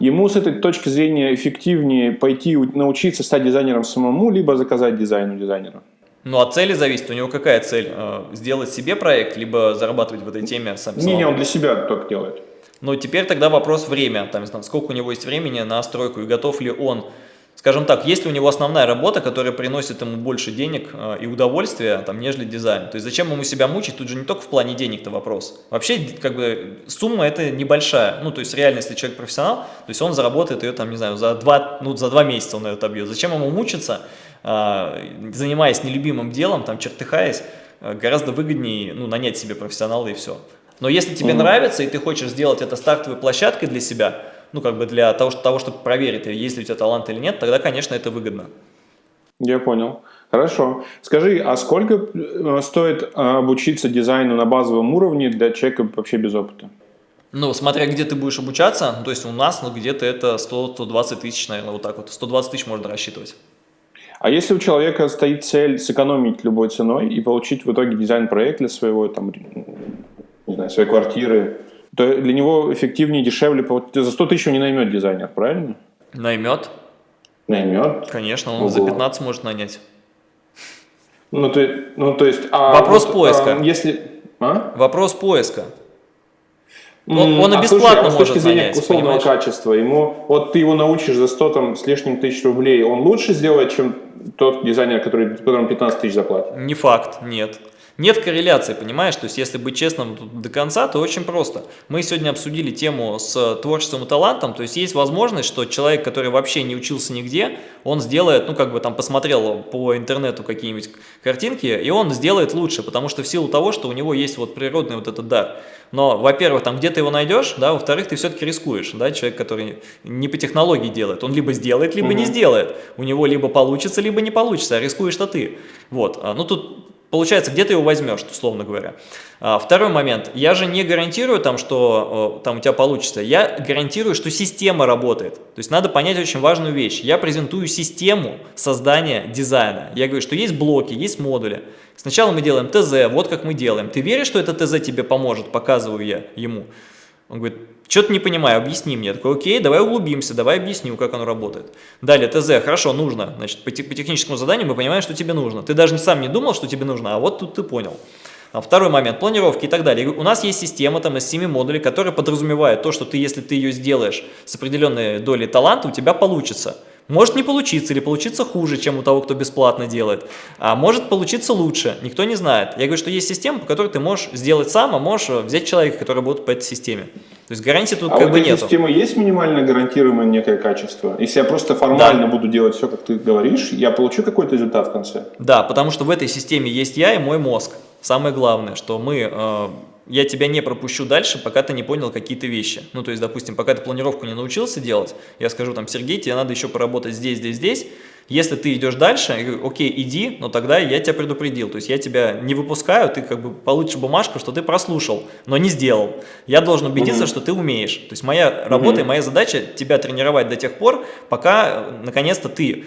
Ему с этой точки зрения эффективнее пойти научиться стать дизайнером самому, либо заказать дизайн у дизайнера. Ну, от цели зависит. У него какая цель? Э, сделать себе проект, либо зарабатывать в этой теме сам? Не, не, он для себя только делает. Ну, теперь тогда вопрос время. Там, сколько у него есть времени на стройку и готов ли он Скажем так, есть ли у него основная работа, которая приносит ему больше денег э, и удовольствия, там, нежели дизайн? То есть зачем ему себя мучить? Тут же не только в плане денег-то вопрос. Вообще, как бы, сумма это небольшая. Ну, то есть реально, если человек профессионал, то есть он заработает ее, там, не знаю, за два, ну, за два месяца он ее отобьет. Зачем ему мучиться, занимаясь нелюбимым делом, там, чертыхаясь, э, гораздо выгоднее, ну, нанять себе профессионала и все. Но если тебе -hmm. нравится, и ты хочешь сделать это стартовой площадкой для себя, ну, как бы для того, того, чтобы проверить, есть ли у тебя талант или нет, тогда, конечно, это выгодно. Я понял. Хорошо. Скажи, а сколько э, стоит э, обучиться дизайну на базовом уровне для человека вообще без опыта? Ну, смотря где ты будешь обучаться, то есть у нас ну, где-то это 100-120 тысяч, наверное, вот так вот. 120 тысяч можно рассчитывать. А если у человека стоит цель сэкономить любой ценой и получить в итоге дизайн-проект для своего, там, не знаю, своей квартиры, то для него эффективнее, дешевле. За 100 тысяч он не наймет дизайнер, правильно? Наймет. Наймет? Конечно, он Ого. за 15 может нанять. Ну, то, ну, то есть... А Вопрос вот, поиска. А, если... А? Вопрос поиска. Он, он и а бесплатно слушай, а может с точки зрения нанять, условного понимаешь? качества, ему, вот ты его научишь за 100 там, с лишним тысяч рублей, он лучше сделает, чем тот дизайнер, который, которому 15 тысяч заплатит? Не факт, нет. Нет корреляции, понимаешь? То есть, если быть честным до конца, то очень просто. Мы сегодня обсудили тему с творчеством и талантом, то есть, есть возможность, что человек, который вообще не учился нигде, он сделает, ну, как бы там посмотрел по интернету какие-нибудь картинки, и он сделает лучше, потому что в силу того, что у него есть вот природный вот этот дар. Но, во-первых, там где ты его найдешь, да, во-вторых, ты все-таки рискуешь, да, человек, который не по технологии делает, он либо сделает, либо угу. не сделает. У него либо получится, либо не получится, а рискуешь-то ты. Вот, а, ну тут Получается, где ты его возьмешь, условно говоря. А, второй момент. Я же не гарантирую, там, что там у тебя получится. Я гарантирую, что система работает. То есть надо понять очень важную вещь. Я презентую систему создания дизайна. Я говорю, что есть блоки, есть модули. Сначала мы делаем ТЗ, вот как мы делаем. Ты веришь, что это ТЗ тебе поможет? Показываю я ему. Он говорит, что-то не понимаю, объясни мне. Я такой, окей, давай углубимся, давай объясню, как оно работает. Далее, ТЗ, хорошо, нужно. Значит, по, по техническому заданию мы понимаем, что тебе нужно. Ты даже сам не думал, что тебе нужно, а вот тут ты понял. А второй момент, планировки и так далее. У нас есть система там из 7 модулей, которая подразумевает то, что ты, если ты ее сделаешь с определенной долей таланта, у тебя получится. Может не получиться или получиться хуже, чем у того, кто бесплатно делает. А может получиться лучше, никто не знает. Я говорю, что есть система, по которой ты можешь сделать сам, а можешь взять человека, который работает по этой системе. То есть гарантии тут а как бы нет. А системы есть минимально гарантируемое некое качество? Если я просто формально да. буду делать все, как ты говоришь, я получу какой-то результат в конце? Да, потому что в этой системе есть я и мой мозг. Самое главное, что мы... Я тебя не пропущу дальше, пока ты не понял какие-то вещи. Ну, то есть, допустим, пока ты планировку не научился делать, я скажу там, Сергей, тебе надо еще поработать здесь, здесь, здесь. Если ты идешь дальше, я говорю, окей, иди, но тогда я тебя предупредил. То есть я тебя не выпускаю, ты как бы получишь бумажку, что ты прослушал, но не сделал. Я должен убедиться, угу. что ты умеешь. То есть моя работа угу. и моя задача тебя тренировать до тех пор, пока наконец-то ты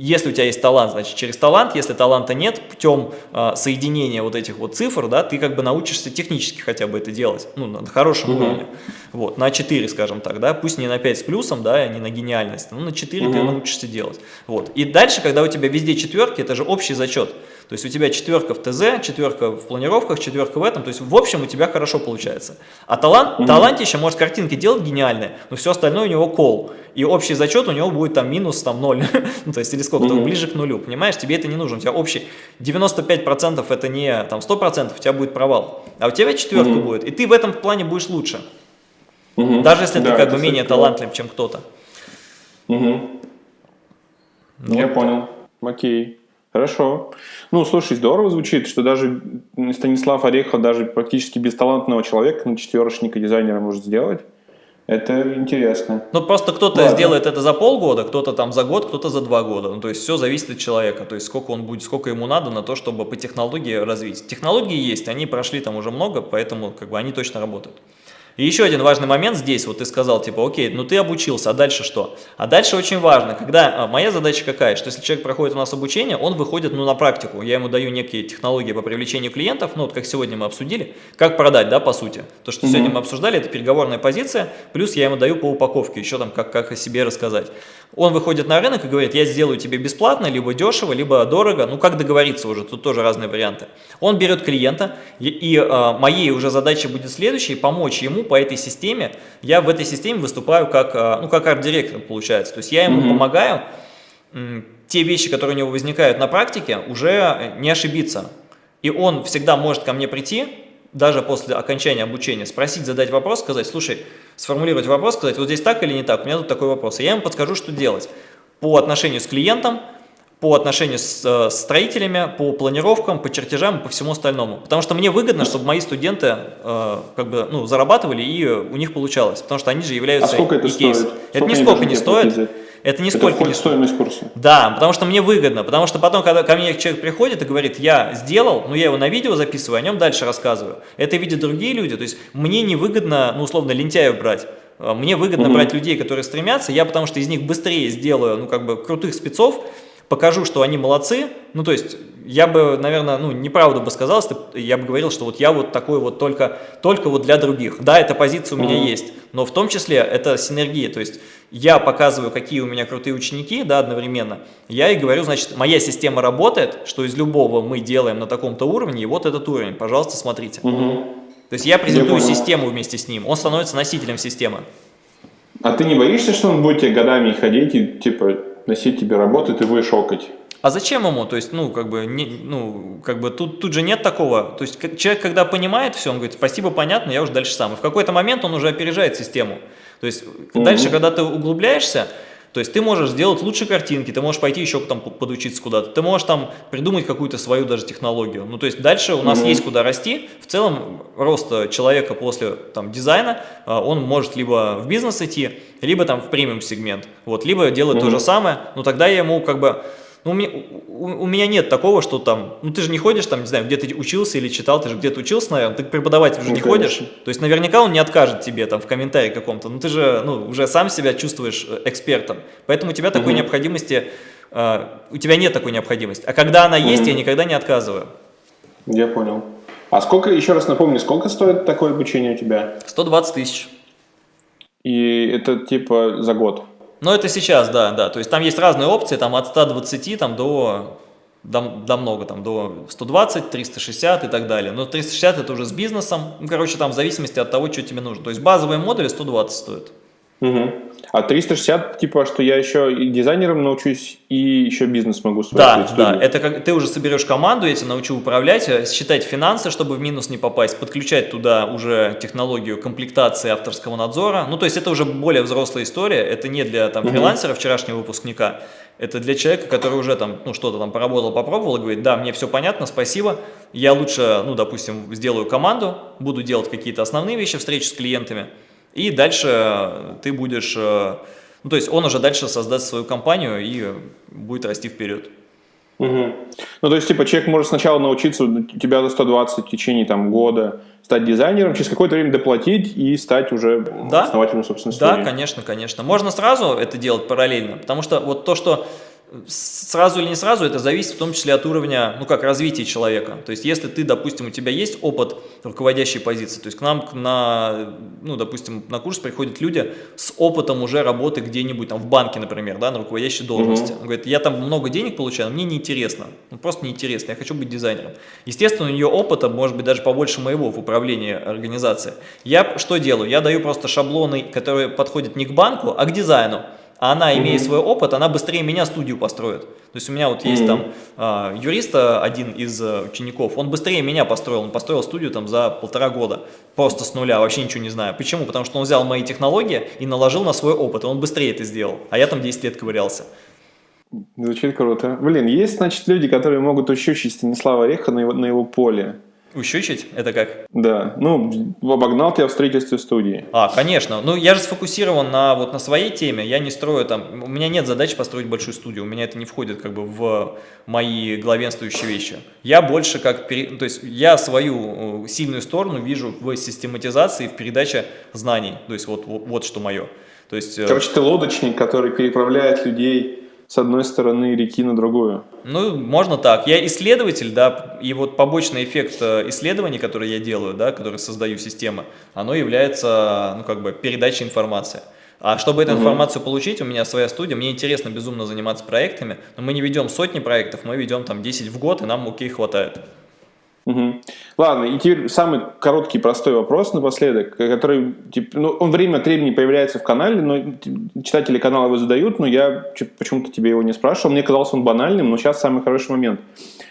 если у тебя есть талант, значит через талант, если таланта нет, путем э, соединения вот этих вот цифр, да, ты как бы научишься технически хотя бы это делать, ну, на хорошем угу. уровне, вот, на 4, скажем так, да, пусть не на 5 с плюсом, да, не на гениальность, но на 4 угу. ты научишься делать, вот, и дальше, когда у тебя везде четверки, это же общий зачет, то есть у тебя четверка в ТЗ, четверка в планировках, четверка в этом. То есть в общем у тебя хорошо получается. А талант, mm -hmm. талантище может картинки делать гениальные, но все остальное у него кол. И общий зачет у него будет там минус там 0. ну, то есть или сколько, mm -hmm. ближе к нулю. Понимаешь, тебе это не нужно. У тебя общий 95% это не там 100%, у тебя будет провал. А у тебя четверка mm -hmm. будет. И ты в этом плане будешь лучше. -hmm. Даже если да, ты как бы менее талантлив, чем кто-то. Угу. Ну, Я понял. Окей. Хорошо. Ну, слушай, здорово звучит, что даже Станислав Орехов, даже практически бесталантного человека на четверочника дизайнера может сделать. Это интересно. Ну, просто кто-то сделает это за полгода, кто-то там за год, кто-то за два года. Ну, то есть все зависит от человека. То есть сколько он будет, сколько ему надо на то, чтобы по технологии развить. Технологии есть, они прошли там уже много, поэтому как бы они точно работают. И еще один важный момент здесь, вот ты сказал, типа, окей, ну ты обучился, а дальше что? А дальше очень важно, когда, а, моя задача какая, что если человек проходит у нас обучение, он выходит, ну, на практику, я ему даю некие технологии по привлечению клиентов, ну, вот как сегодня мы обсудили, как продать, да, по сути. То, что -hmm. сегодня мы обсуждали, это переговорная позиция, плюс я ему даю по упаковке, еще там, как, как о себе рассказать. Он выходит на рынок и говорит, я сделаю тебе бесплатно, либо дешево, либо дорого, ну, как договориться уже, тут тоже разные варианты. Он берет клиента, и, и э, моей уже задачей будет следующей, помочь ему по этой системе. Я в этой системе выступаю как, э, ну, как арт-директор, получается. То есть я ему mm -hmm. помогаю э, те вещи, которые у него возникают на практике, уже не ошибиться. И он всегда может ко мне прийти, даже после окончания обучения, спросить, задать вопрос, сказать, слушай, сформулировать вопрос, сказать, вот здесь так или не так, у меня тут такой вопрос. И я ему подскажу, что делать по отношению с клиентом, по отношению с э, строителями, по планировкам, по чертежам и по всему остальному. Потому что мне выгодно, чтобы мои студенты э, как бы, ну, зарабатывали и у них получалось. Потому что они же являются а сколько это стоит? Это нисколько не стоит. Это нисколько это не стоимость курса? Да, потому что мне выгодно, потому что потом, когда ко мне человек приходит и говорит, я сделал, но я его на видео записываю, о нем дальше рассказываю. Это видят другие люди, то есть мне не выгодно, ну, условно, лентяев брать. А, мне выгодно угу. брать людей, которые стремятся, я потому что из них быстрее сделаю, ну, как бы, крутых спецов, покажу, что они молодцы, ну, то есть, я бы, наверное, ну, неправду бы сказал, если я бы говорил, что вот я вот такой вот только, только вот для других. Да, эта позиция у меня mm -hmm. есть, но в том числе это синергия, то есть, я показываю, какие у меня крутые ученики, да, одновременно, я и говорю, значит, моя система работает, что из любого мы делаем на таком-то уровне, и вот этот уровень, пожалуйста, смотрите. Mm -hmm. То есть, я презентую я систему вместе с ним, он становится носителем системы. А ты не боишься, что он будет тебе годами ходить и, типа, носить тебе работу, ты будешь окать. А зачем ему? То есть, ну, как бы, не, ну, как бы тут, тут же нет такого. То есть, человек, когда понимает все, он говорит, спасибо, понятно, я уже дальше сам. И в какой-то момент он уже опережает систему. То есть, -hmm. дальше, когда ты углубляешься, то есть ты можешь сделать лучше картинки, ты можешь пойти еще там подучиться куда-то, ты можешь там придумать какую-то свою даже технологию. Ну, то есть дальше у нас mm -hmm. есть куда расти. В целом рост человека после там дизайна, а, он может либо в бизнес идти, либо там в премиум сегмент, вот, либо делать mm -hmm. то же самое, но тогда я ему как бы ну, у, меня, у, у меня нет такого, что там, ну ты же не ходишь там, не знаю, где ты учился или читал, ты же где-то учился, наверное, ты преподаватель уже ну, не конечно. ходишь, то есть наверняка он не откажет тебе там в комментарии каком-то, ну ты же ну, уже сам себя чувствуешь э, экспертом, поэтому у тебя такой угу. необходимости, э, у тебя нет такой необходимости, а когда она есть, угу. я никогда не отказываю. Я понял. А сколько, еще раз напомню, сколько стоит такое обучение у тебя? 120 тысяч. И это типа за год? Но это сейчас, да, да. То есть там есть разные опции, там от 120 там, до, до, до много, там, до 120, 360 и так далее. Но 360 это уже с бизнесом. Ну, короче, там в зависимости от того, что тебе нужно. То есть базовые модули 120 стоят. Угу. А 360, типа, что я еще и дизайнером научусь, и еще бизнес могу свой Да, да, это как ты уже соберешь команду, я тебя научу управлять, э, считать финансы, чтобы в минус не попасть, подключать туда уже технологию комплектации авторского надзора. Ну, то есть это уже более взрослая история, это не для там, фрилансера, вчерашнего выпускника, это для человека, который уже там, ну, что-то там поработал, попробовал и говорит, да, мне все понятно, спасибо, я лучше, ну, допустим, сделаю команду, буду делать какие-то основные вещи, встречи с клиентами, и дальше ты будешь, э, ну то есть он уже дальше создаст свою компанию и будет расти вперед. Угу. Ну то есть типа человек может сначала научиться у тебя за 120 в течение там года стать дизайнером, через какое-то время доплатить и стать уже да? основателем собственной студии. Да, конечно, конечно. Можно сразу это делать параллельно, потому что вот то, что Сразу или не сразу, это зависит в том числе от уровня, ну как, развития человека. То есть, если ты, допустим, у тебя есть опыт руководящей позиции, то есть к нам на, ну, допустим, на курс приходят люди с опытом уже работы где-нибудь, там, в банке, например, да, на руководящей должности. Угу. Он говорит, я там много денег получаю, но мне неинтересно, ну, просто неинтересно, я хочу быть дизайнером. Естественно, у нее опыта может быть даже побольше моего в управлении организацией. Я что делаю? Я даю просто шаблоны, которые подходят не к банку, а к дизайну а она, имея mm -hmm. свой опыт, она быстрее меня студию построит. То есть у меня вот есть mm -hmm. там а, юрист, один из а, учеников, он быстрее меня построил, он построил студию там за полтора года, просто с нуля, вообще ничего не знаю. Почему? Потому что он взял мои технологии и наложил на свой опыт, и он быстрее это сделал, а я там 10 лет ковырялся. Звучит круто. Блин, есть, значит, люди, которые могут учить Станислава Ореха на его, на его поле. Ущучить? Это как? Да. Ну, обогнал тебя в строительстве студии. А, конечно. Ну, я же сфокусирован на, вот, на своей теме. Я не строю там... У меня нет задачи построить большую студию. У меня это не входит как бы в мои главенствующие вещи. Я больше как... То есть я свою э, сильную сторону вижу в систематизации, в передаче знаний. То есть вот, вот, вот что мое. То есть... Э, Короче, ты лодочник, который переправляет людей с одной стороны реки на другую. Ну, можно так. Я исследователь, да, и вот побочный эффект э, исследований, которые я делаю, да, которые создаю системы, оно является, ну, как бы, передачей информации. А чтобы эту угу. информацию получить, у меня своя студия, мне интересно безумно заниматься проектами, но мы не ведем сотни проектов, мы ведем там 10 в год, и нам окей хватает. Угу. Ладно, и теперь самый короткий, простой вопрос напоследок, который, типа, ну, он время от времени появляется в канале, но читатели канала его задают, но я почему-то тебе его не спрашивал, мне казался он банальным, но сейчас самый хороший момент.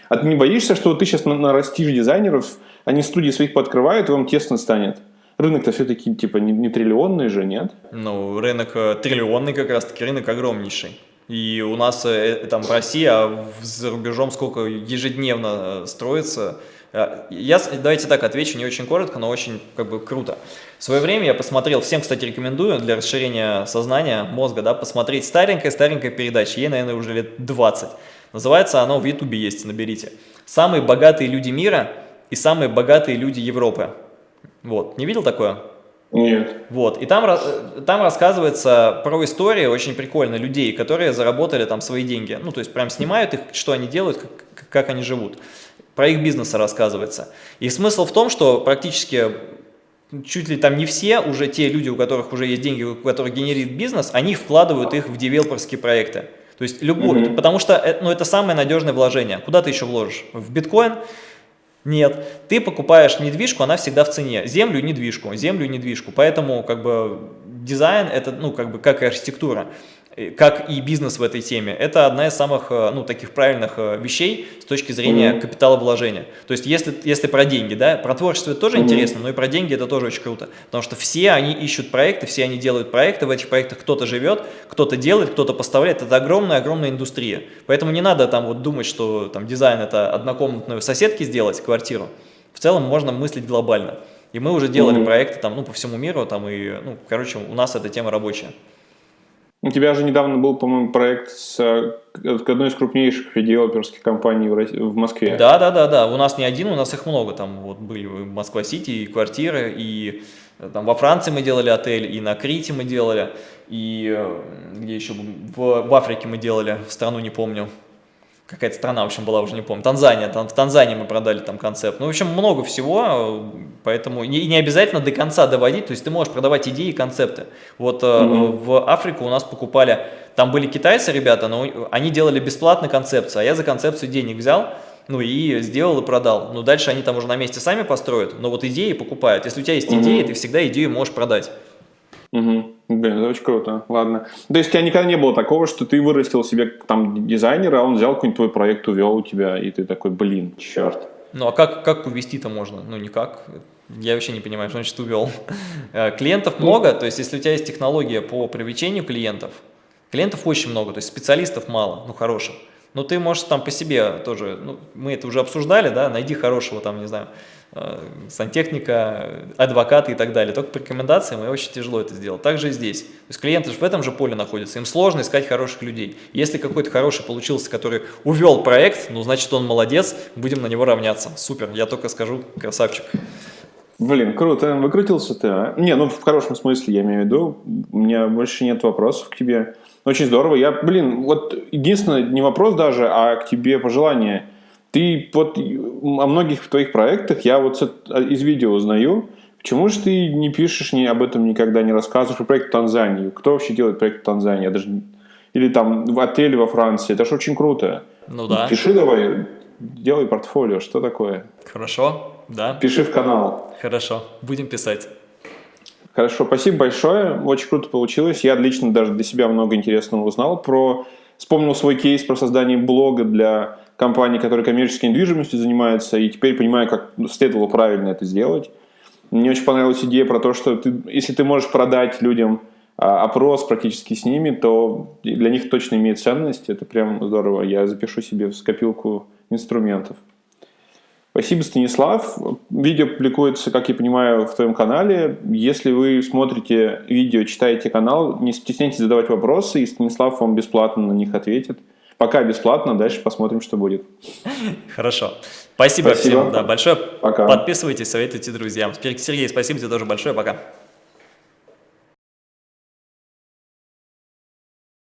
А ты не боишься, что ты сейчас нарастишь дизайнеров, они студии своих пооткрывают, и вам тесно станет? Рынок-то все-таки типа не, не триллионный же, нет? Ну, рынок э, триллионный как раз-таки, рынок огромнейший. И у нас э, там в России, а за рубежом сколько ежедневно э, строится Э, я, давайте так отвечу, не очень коротко, но очень как бы круто. В свое время я посмотрел, всем, кстати, рекомендую для расширения сознания, мозга, да, посмотреть старенькая-старенькая передача, ей, наверное, уже лет 20. Называется оно в Ютубе есть, наберите. «Самые богатые люди мира и самые богатые люди Европы». Вот, не видел такое? Нет. Вот, и там, э, там рассказывается про истории очень прикольно людей, которые заработали там свои деньги. Ну, то есть прям снимают их, что они делают, как, как они живут про их бизнесы рассказывается. И смысл в том, что практически чуть ли там не все, уже те люди, у которых уже есть деньги, у которых генерит бизнес, они вкладывают их в девелоперские проекты. То есть любой, mm -hmm. потому что э, ну, это самое надежное вложение. Куда ты еще вложишь? В биткоин? Нет. Ты покупаешь недвижку, она всегда в цене. Землю недвижку, землю недвижку. Поэтому как бы дизайн это, ну, как бы как и архитектура как и бизнес в этой теме, это одна из самых, э, ну, таких правильных э, вещей с точки зрения mm -hmm. капиталовложения. То есть, если, если про деньги, да, про творчество это тоже mm -hmm. интересно, но и про деньги это тоже очень круто. Потому что все они ищут проекты, все они делают проекты, в этих проектах кто-то живет, кто-то делает, кто-то поставляет. Это огромная-огромная индустрия. Поэтому не надо там вот думать, что там дизайн это однокомнатную соседки сделать, квартиру. В целом можно мыслить глобально. И мы уже делали mm -hmm. проекты там, ну, по всему миру, там, и, ну, короче, у нас эта тема рабочая. У тебя же недавно был, по-моему, проект с одной из крупнейших девелоперских компаний в, Москве. Да, да, да, да. У нас не один, у нас их много. Там вот были Москва-Сити, и квартиры, и э, там во Франции мы делали отель, и на Крите мы делали, и э, где еще в, в Африке мы делали, в страну не помню какая-то страна, в общем, была, уже не помню, Танзания, там, в Танзании мы продали там концепт. Ну, в общем, много всего, поэтому не, не обязательно до конца доводить, то есть ты можешь продавать идеи и концепты. Вот mm -hmm. в Африку у нас покупали, там были китайцы ребята, но они делали бесплатно концепцию, а я за концепцию денег взял, ну и сделал и продал. Ну, дальше они там уже на месте сами построят, но вот идеи покупают. Если у тебя есть mm -hmm. идеи, ты всегда идею можешь продать. Угу. Блин, это очень круто. Ладно. То есть у тебя никогда не было такого, что ты вырастил себе там дизайнера, а он взял какой-нибудь твой проект, увел у тебя, и ты такой, блин, черт. Ну а как, как увести-то можно? Ну никак. Я вообще не понимаю, что значит увел. Э, клиентов ну, много, то есть если у тебя есть технология по привлечению клиентов, клиентов очень много, то есть специалистов мало, ну хороших. Но ты можешь там по себе тоже, ну, мы это уже обсуждали, да, найди хорошего там, не знаю, сантехника, адвокаты и так далее. Только по рекомендациям, и очень тяжело это сделать. Также и здесь. То есть клиенты же в этом же поле находятся, им сложно искать хороших людей. Если какой-то хороший получился, который увел проект, ну, значит, он молодец, будем на него равняться. Супер, я только скажу, красавчик. Блин, круто, выкрутился ты, а? Не, ну, в хорошем смысле, я имею в виду. У меня больше нет вопросов к тебе. Очень здорово. Я, блин, вот единственное, не вопрос даже, а к тебе пожелание – ты вот о многих твоих проектах я вот из видео узнаю. Почему же ты не пишешь ни об этом никогда, не рассказываешь про проект в Танзании? Кто вообще делает проект в Танзании? Я даже... Или там в отеле во Франции. Это же очень круто. Ну да. Пиши давай, делай портфолио. Что такое? Хорошо, да. Пиши в канал. Хорошо, будем писать. Хорошо, спасибо большое. Очень круто получилось. Я лично даже для себя много интересного узнал про... Вспомнил свой кейс про создание блога для компании, которая коммерческой недвижимостью занимается, и теперь понимаю, как следовало правильно это сделать. Мне очень понравилась идея про то, что ты, если ты можешь продать людям а, опрос практически с ними, то для них точно имеет ценность. Это прям здорово. Я запишу себе в скопилку инструментов. Спасибо, Станислав. Видео публикуется, как я понимаю, в твоем канале. Если вы смотрите видео, читаете канал, не стесняйтесь задавать вопросы, и Станислав вам бесплатно на них ответит. Пока бесплатно, дальше посмотрим, что будет. Хорошо. Спасибо, спасибо. всем да, большое. Пока. Подписывайтесь, советуйте друзьям. Сергей, спасибо тебе тоже большое. Пока.